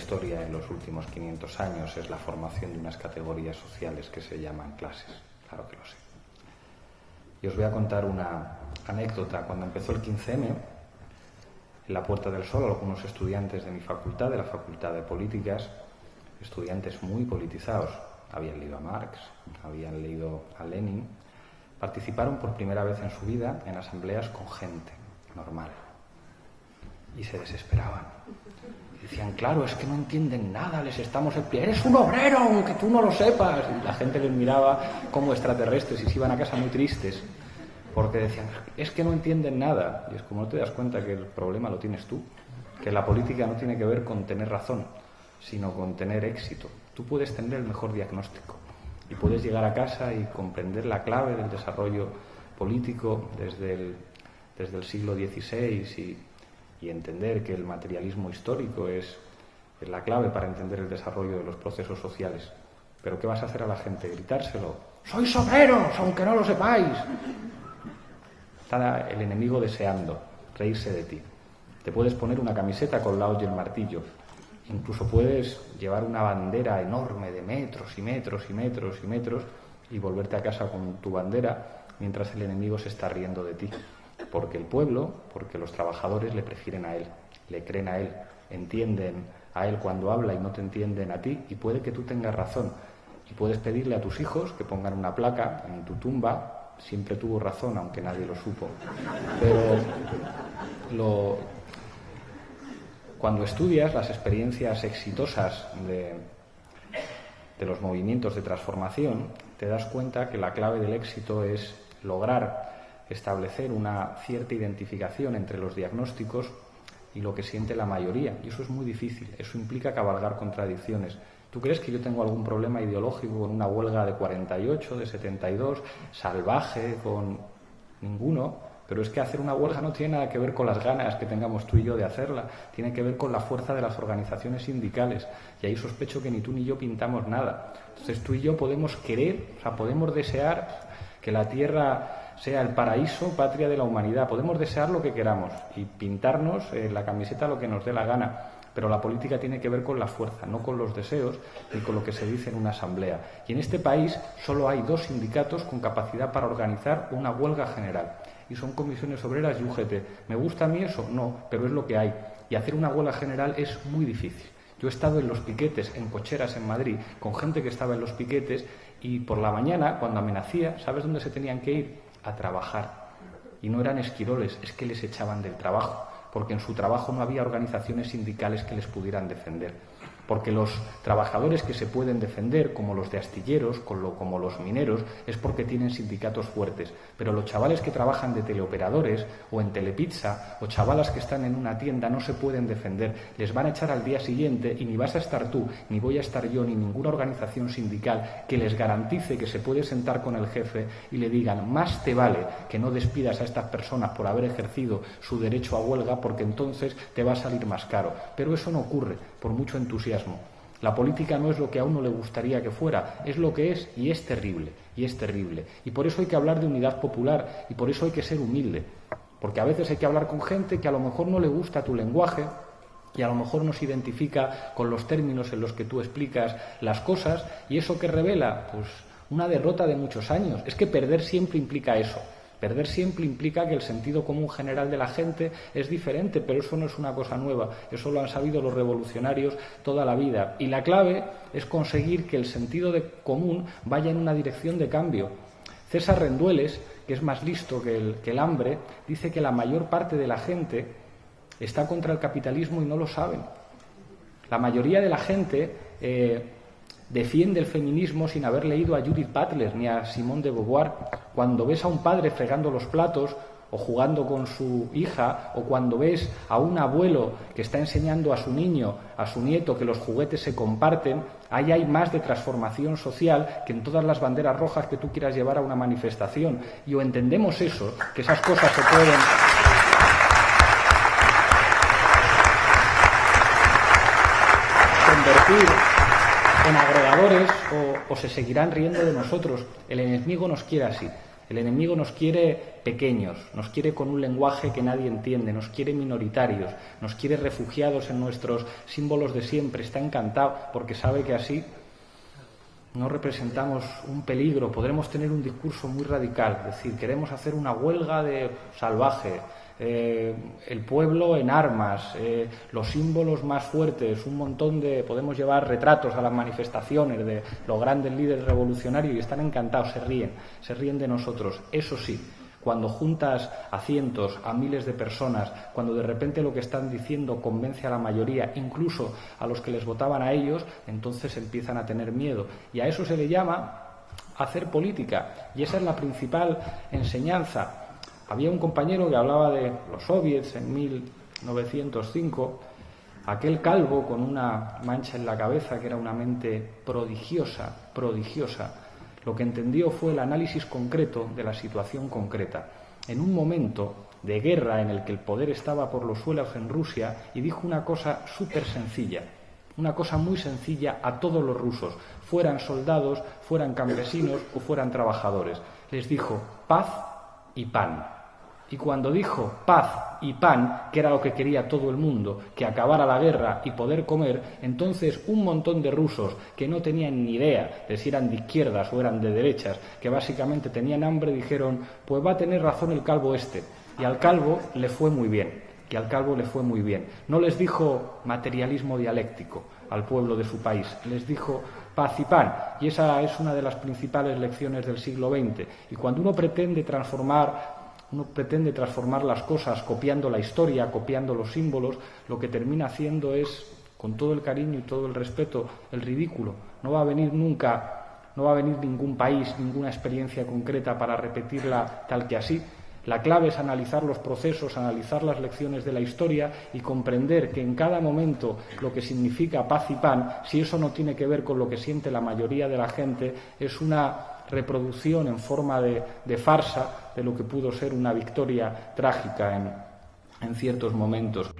historia en los últimos 500 años es la formación de unas categorías sociales que se llaman clases. Claro que lo sé. Y os voy a contar una anécdota. Cuando empezó el 15M, en la Puerta del Sol, algunos estudiantes de mi facultad, de la Facultad de Políticas, estudiantes muy politizados, habían leído a Marx, habían leído a Lenin, participaron por primera vez en su vida en asambleas con gente normal. Y se desesperaban. Decían, claro, es que no entienden nada, les estamos eres un obrero, aunque tú no lo sepas. Y la gente les miraba como extraterrestres y se iban a casa muy tristes, porque decían, es que no entienden nada. Y es como no te das cuenta que el problema lo tienes tú, que la política no tiene que ver con tener razón, sino con tener éxito. Tú puedes tener el mejor diagnóstico y puedes llegar a casa y comprender la clave del desarrollo político desde el, desde el siglo XVI entender que el materialismo histórico es, es la clave para entender el desarrollo de los procesos sociales. Pero ¿qué vas a hacer a la gente? Gritárselo. ¡Sois obreros, aunque no lo sepáis! Está el enemigo deseando reírse de ti. Te puedes poner una camiseta con la olla y el martillo, Incluso puedes llevar una bandera enorme de metros y metros y metros y metros y volverte a casa con tu bandera mientras el enemigo se está riendo de ti. Porque el pueblo, porque los trabajadores le prefieren a él, le creen a él, entienden a él cuando habla y no te entienden a ti y puede que tú tengas razón. Y puedes pedirle a tus hijos que pongan una placa en tu tumba, siempre tuvo razón, aunque nadie lo supo. Pero lo, cuando estudias las experiencias exitosas de, los movimientos de transformación, te das cuenta que la clave del éxito es lograr establecer una cierta identificación entre los diagnósticos y lo que siente la mayoría. Y eso es muy difícil, eso implica cabalgar contradicciones. ¿Tú crees que yo tengo algún problema ideológico con una huelga de 48, de 72, salvaje, con ninguno? Pero es que hacer una huelga no tiene nada que ver con las ganas que tengamos tú y yo de hacerla, tiene que ver con la fuerza de las organizaciones sindicales. Y ahí sospecho que ni tú ni yo pintamos nada. Entonces tú y yo podemos querer, o sea, podemos desear que la Tierra sea el paraíso, patria de la humanidad. Podemos desear lo que queramos y pintarnos la camiseta lo que nos dé la gana. Pero la política tiene que ver con la fuerza, no con los deseos ni con lo que se dice en una asamblea. Y en este país solo hay dos sindicatos con capacidad para organizar una huelga general y son comisiones obreras y UGT. ¿Me gusta a mí eso? No, pero es lo que hay. Y hacer una huelga general es muy difícil. Yo he estado en los piquetes, en cocheras en Madrid, con gente que estaba en los piquetes y por la mañana, cuando amenacía, ¿sabes dónde se tenían que ir? A trabajar. Y no eran esquiroles, es que les echaban del trabajo, porque en su trabajo no había organizaciones sindicales que les pudieran defender porque los trabajadores que se pueden defender, como los de astilleros, como los mineros, es porque tienen sindicatos fuertes. Pero los chavales que trabajan de teleoperadores o en telepizza o chavalas que están en una tienda no se pueden defender. Les van a echar al día siguiente y ni vas a estar tú, ni voy a estar yo, ni ninguna organización sindical que les garantice que se puede sentar con el jefe y le digan más te vale que no despidas a estas personas por haber ejercido su derecho a huelga porque entonces te va a salir más caro. Pero eso no ocurre por mucho entusiasmo. La política no es lo que a uno le gustaría que fuera, es lo que es y es terrible, y es terrible. Y por eso hay que hablar de unidad popular y por eso hay que ser humilde. Porque a veces hay que hablar con gente que a lo mejor no le gusta tu lenguaje y a lo mejor no se identifica con los términos en los que tú explicas las cosas y eso que revela, pues una derrota de muchos años. Es que perder siempre implica eso. Perder siempre implica que el sentido común general de la gente es diferente, pero eso no es una cosa nueva, eso lo han sabido los revolucionarios toda la vida. Y la clave es conseguir que el sentido de común vaya en una dirección de cambio. César Rendueles, que es más listo que el, hambre, dice que la mayor parte de la gente está contra el capitalismo y no lo saben. La mayoría de la gente eh, defiende el feminismo sin haber leído a Judith Butler ni a Simone de Beauvoir. Cuando ves a un padre fregando los platos o jugando con su hija, o cuando ves a un abuelo que está enseñando a su niño, a su nieto, que los juguetes se comparten, ahí hay más de transformación social que en todas las banderas rojas que tú quieras llevar a una manifestación. Y o entendemos eso, que esas cosas se pueden. convertir en agregadores o, se seguirán riendo de nosotros. El enemigo nos quiere así. El enemigo nos quiere pequeños, nos quiere con un lenguaje que nadie entiende, nos quiere minoritarios, nos quiere refugiados en nuestros símbolos de siempre. Está encantado porque sabe que así no representamos un peligro, podremos tener un discurso muy radical, es decir, queremos hacer una huelga de salvaje, eh, el pueblo en armas, eh, los símbolos más fuertes, un montón de, podemos llevar retratos a las manifestaciones de los grandes líderes revolucionarios y están encantados, se ríen, se ríen de nosotros. Eso sí, cuando juntas a cientos, a miles de personas, cuando de repente lo que están diciendo convence a la mayoría, incluso a los que les votaban a ellos, entonces empiezan a tener miedo. Y a eso se le llama hacer política. Y esa es la principal enseñanza. Había un compañero que hablaba de los soviets en 1905, aquel calvo con una mancha en la cabeza que era una mente prodigiosa, prodigiosa lo que entendió fue el análisis concreto de la situación concreta. En un momento de guerra en el que el poder estaba por los suelos en Rusia y dijo una cosa súper sencilla, una cosa muy sencilla a todos los rusos, fueran soldados, fueran campesinos o fueran trabajadores. Les dijo paz y pan. Y cuando dijo paz y pan, que era lo que quería todo el mundo, que acabara la guerra y poder comer, entonces un montón de rusos que no tenían ni idea de si eran de izquierdas o eran de derechas, que básicamente tenían hambre, dijeron, pues va a tener razón el calvo este. Y al calvo le fue muy bien, y al calvo le fue muy bien. No les dijo materialismo dialéctico al pueblo de su país, les dijo paz y pan. Y esa es una de las principales lecciones del siglo XX. Y cuando uno pretende transformar uno pretende transformar las cosas copiando la historia, copiando los símbolos, lo que termina haciendo es, con todo el cariño y todo el respeto, el ridículo. No va a venir nunca, no va a venir ningún país, ninguna experiencia concreta para repetirla tal que así. La clave es analizar los procesos, analizar las lecciones de la historia y comprender que en cada momento lo que significa paz y pan, si eso no tiene que ver con lo que siente la mayoría de la gente, es una reproducción en forma de, farsa de lo que pudo ser una victoria trágica en, en ciertos momentos.